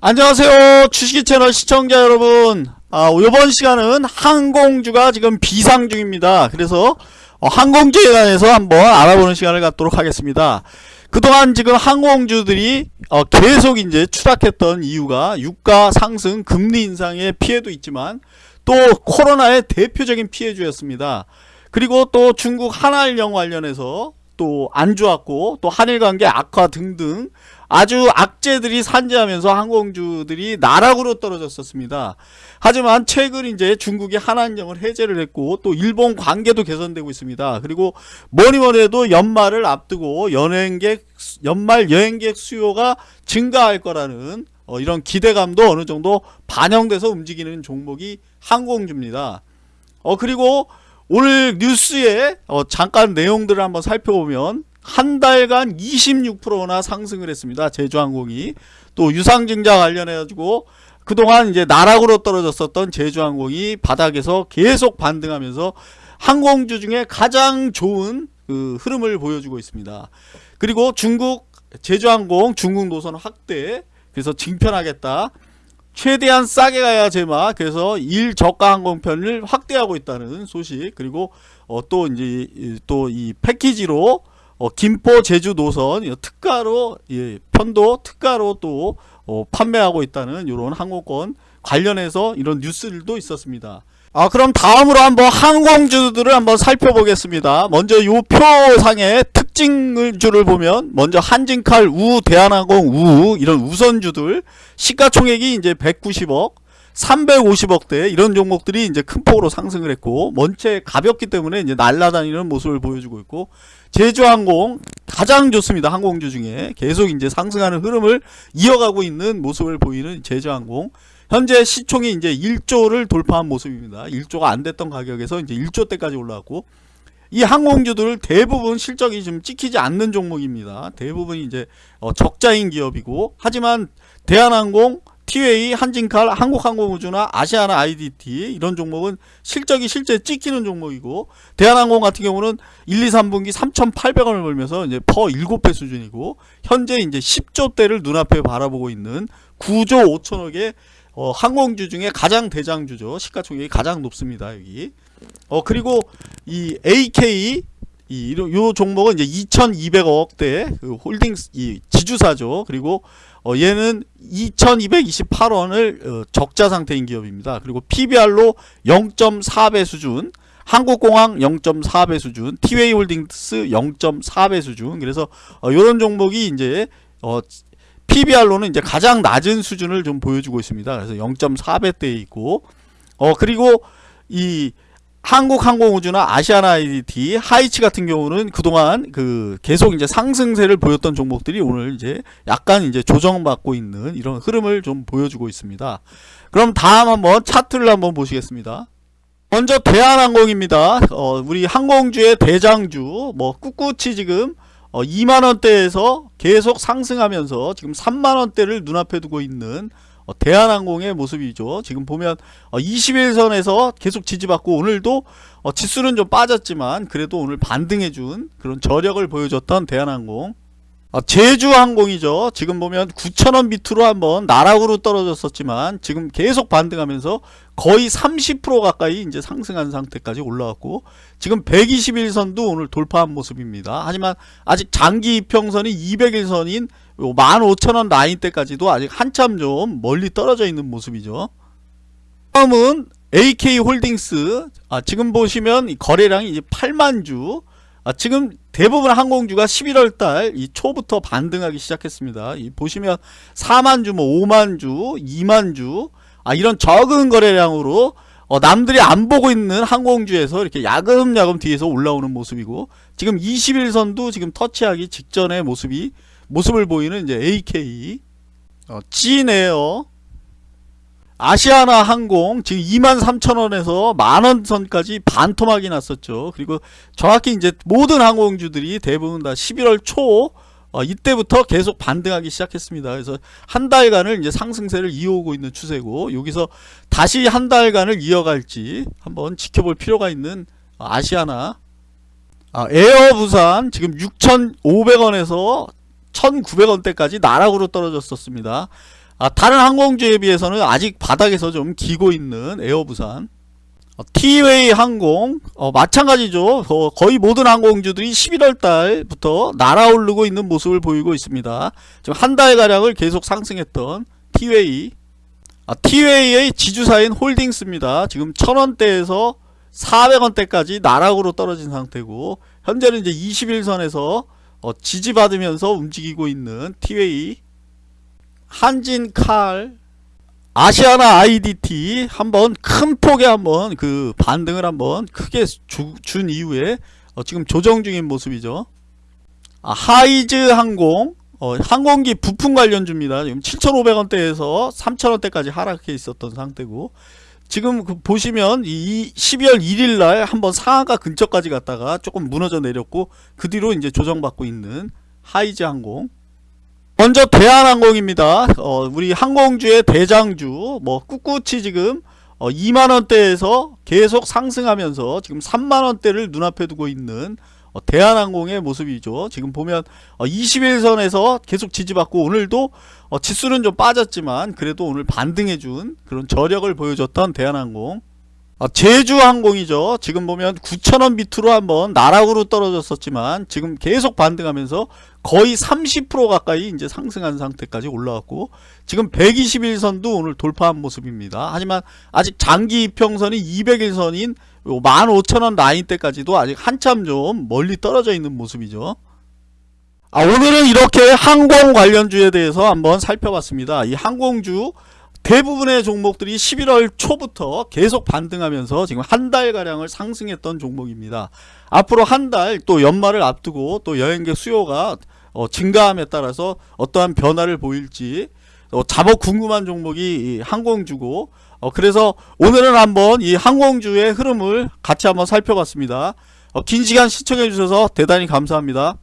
안녕하세요. 주식이 채널 시청자 여러분. 아, 이번 시간은 항공주가 지금 비상 중입니다. 그래서 어, 항공주에 관해서 한번 알아보는 시간을 갖도록 하겠습니다. 그동안 지금 항공주들이 어, 계속 이제 추락했던 이유가 유가 상승 금리 인상의 피해도 있지만 또 코로나의 대표적인 피해주였습니다. 그리고 또 중국 한알령 관련해서 또 안 좋았고 또 한일 관계 악화 등등 아주 악재들이 산재하면서 항공주들이 나락으로 떨어졌었습니다. 하지만 최근 이제 중국이 한한령을 해제를 했고 또 일본 관계도 개선되고 있습니다. 그리고 뭐니 뭐니 해도 연말을 앞두고 여행객 연말 여행객 수요가 증가할 거라는 어, 이런 기대감도 어느 정도 반영돼서 움직이는 종목이 항공주입니다. 어 그리고 오늘 뉴스에 어, 잠깐 내용들을 한번 살펴보면 한 달간 26%나 상승을 했습니다. 제주항공이 또 유상증자 관련해 가지고 그동안 이제 나락으로 떨어졌었던 제주항공이 바닥에서 계속 반등하면서 항공주 중에 가장 좋은 그 흐름을 보여주고 있습니다. 그리고 중국 제주항공 중국 노선 확대 그래서 증편하겠다. 최대한 싸게 가야 제마 그래서 일 저가 항공편을 확대하고 있다는 소식 그리고 어, 또 이제 또 이 패키지로 어, 김포 제주 노선 특가로 예, 편도 특가로 또 어, 판매하고 있다는 이런 항공권 관련해서 이런 뉴스들도 있었습니다. 아 그럼 다음으로 한번 항공주들을 한번 살펴보겠습니다. 먼저 요 표상의 특 징주를 보면 먼저 한진칼, 우, 대한항공, 우 이런 우선주들 시가총액이 이제 190억 350억대 이런 종목들이 이제 큰 폭으로 상승을 했고 원체 가볍기 때문에 이제 날아다니는 모습을 보여주고 있고 제주항공 가장 좋습니다 항공주 중에. 계속 이제 상승하는 흐름을 이어가고 있는 모습을 보이는 제주항공. 현재 시총이 이제 1조를 돌파한 모습입니다. 1조가 안 됐던 가격에서 이제 1조 대까지 올라왔고 이 항공주들 대부분 실적이 좀 찍히지 않는 종목입니다. 대부분 이제 어 적자인 기업이고 하지만 대한항공, 티웨이, 한진칼, 한국항공우주나 아시아나 IDT 이런 종목은 실적이 실제 찍히는 종목이고 대한항공 같은 경우는 1, 2, 3분기 3,800원을 벌면서 이제 퍼 7배 수준이고 현재 이제 10조대를 눈앞에 바라보고 있는 9조 5천억의 어, 항공주 중에 가장 대장주죠. 시가총액이 가장 높습니다. 여기. 어 그리고 이 AK 이 요 종목은 이제 2,200억대 그 홀딩스 이 지주사죠. 그리고 어 얘는 2,228원을 어 적자 상태인 기업입니다. 그리고 PBR로 0.4배 수준, 한국공항 0.4배 수준, 티웨이 홀딩스 0.4배 수준. 그래서 어 요런 종목이 이제 어 PBR로는 이제 가장 낮은 수준을 좀 보여주고 있습니다. 그래서 0.4배대에 있고 어 그리고 이 한국항공우주나 아시아나 IDT, 하이치 같은 경우는 그동안 그 계속 이제 상승세를 보였던 종목들이 오늘 이제 약간 이제 조정받고 있는 이런 흐름을 좀 보여주고 있습니다. 그럼 다음 한번 차트를 한번 보시겠습니다. 먼저 대한항공입니다. 어, 우리 항공주의 대장주 뭐 꿋꿋이 지금 어, 2만원대에서 계속 상승하면서 지금 3만원대를 눈앞에 두고 있는 어, 대한항공의 모습이죠. 지금 보면 어, 21선에서 계속 지지받고 오늘도 어, 지수는 좀 빠졌지만 그래도 오늘 반등해준 그런 저력을 보여줬던 대한항공 어, 제주항공이죠. 지금 보면 9천원 밑으로 한번 나락으로 떨어졌었지만 지금 계속 반등하면서 거의 30% 가까이 이제 상승한 상태까지 올라왔고 지금 121선도 오늘 돌파한 모습입니다. 하지만 아직 장기 이평선이 200일선인 15,000원 라인 때까지도 아직 한참 좀 멀리 떨어져 있는 모습이죠. 다음은 AK홀딩스 아, 지금 보시면 거래량이 이제 8만 주 아, 지금 대부분 항공주가 11월달 이 초부터 반등하기 시작했습니다. 이 보시면 4만주, 뭐 5만주, 2만주 아, 이런 적은 거래량으로 어, 남들이 안 보고 있는 항공주에서 이렇게 야금야금 뒤에서 올라오는 모습이고 지금 21선도 지금 터치하기 직전의 모습이 모습을 보이는 이제 AK 어, 찐에어 아시아나 항공 지금 23,000원에서 만원 선까지 반토막이 났었죠. 그리고 정확히 이제 모든 항공주들이 대부분 다 11월 초 어, 이때부터 계속 반등하기 시작했습니다. 그래서 한 달간을 이제 상승세를 이어오고 있는 추세고 여기서 다시 한 달간을 이어갈지 한번 지켜볼 필요가 있는 아시아나 아, 에어 부산 지금 6,500원에서 1900원대까지 나락으로 떨어졌었습니다. 아, 다른 항공주에 비해서는 아직 바닥에서 좀 기고 있는 에어부산 어, 티웨이 항공 어, 마찬가지죠. 어, 거의 모든 항공주들이 11월 달부터 날아오르고 있는 모습을 보이고 있습니다. 지금 한 달가량을 계속 상승했던 티웨이 아, 티웨이의 지주사인 홀딩스입니다. 지금 1000원대에서 400원대까지 나락으로 떨어진 상태고 현재는 이제 21선에서 어, 지지받으면서 움직이고 있는 티웨이 한진칼 아시아나 IDT 한번 큰 폭의 한번 그 반등을 한번 크게 주, 준 이후에 어, 지금 조정 중인 모습이죠. 아, 하이즈 항공 어, 항공기 부품 관련주입니다. 지금 7,500원대에서 3,000원대까지 하락해 있었던 상태고 지금 그 보시면 이 12월 1일 날 한번 상한가 근처까지 갔다가 조금 무너져 내렸고 그 뒤로 이제 조정받고 있는 하이즈 항공 먼저 대한항공입니다. 어, 우리 항공주의 대장주 뭐 꿋꿋이 지금 어, 2만원대에서 계속 상승하면서 지금 3만원대를 눈앞에 두고 있는 어, 대한항공의 모습이죠. 지금 보면 어, 21선에서 계속 지지받고 오늘도 어, 지수는 좀 빠졌지만 그래도 오늘 반등해준 그런 저력을 보여줬던 대한항공 어, 제주항공이죠. 지금 보면 9천원 밑으로 한번 나락으로 떨어졌었지만 지금 계속 반등하면서 거의 30% 가까이 이제 상승한 상태까지 올라왔고 지금 121선도 오늘 돌파한 모습입니다. 하지만 아직 장기 이평선이 200일선인 15,000원 라인대까지도 아직 한참 좀 멀리 떨어져 있는 모습이죠. 아, 오늘은 이렇게 항공 관련주에 대해서 한번 살펴봤습니다. 이 항공주 대부분의 종목들이 11월 초부터 계속 반등하면서 지금 한 달가량을 상승했던 종목입니다. 앞으로 한 달 또 연말을 앞두고 또 여행객 수요가 어, 증가함에 따라서 어떠한 변화를 보일지 어, 잡어 궁금한 종목이 이 항공주고 어, 그래서 오늘은 한번 이 항공주의 흐름을 같이 한번 살펴봤습니다. 어, 긴 시간 시청해 주셔서 대단히 감사합니다.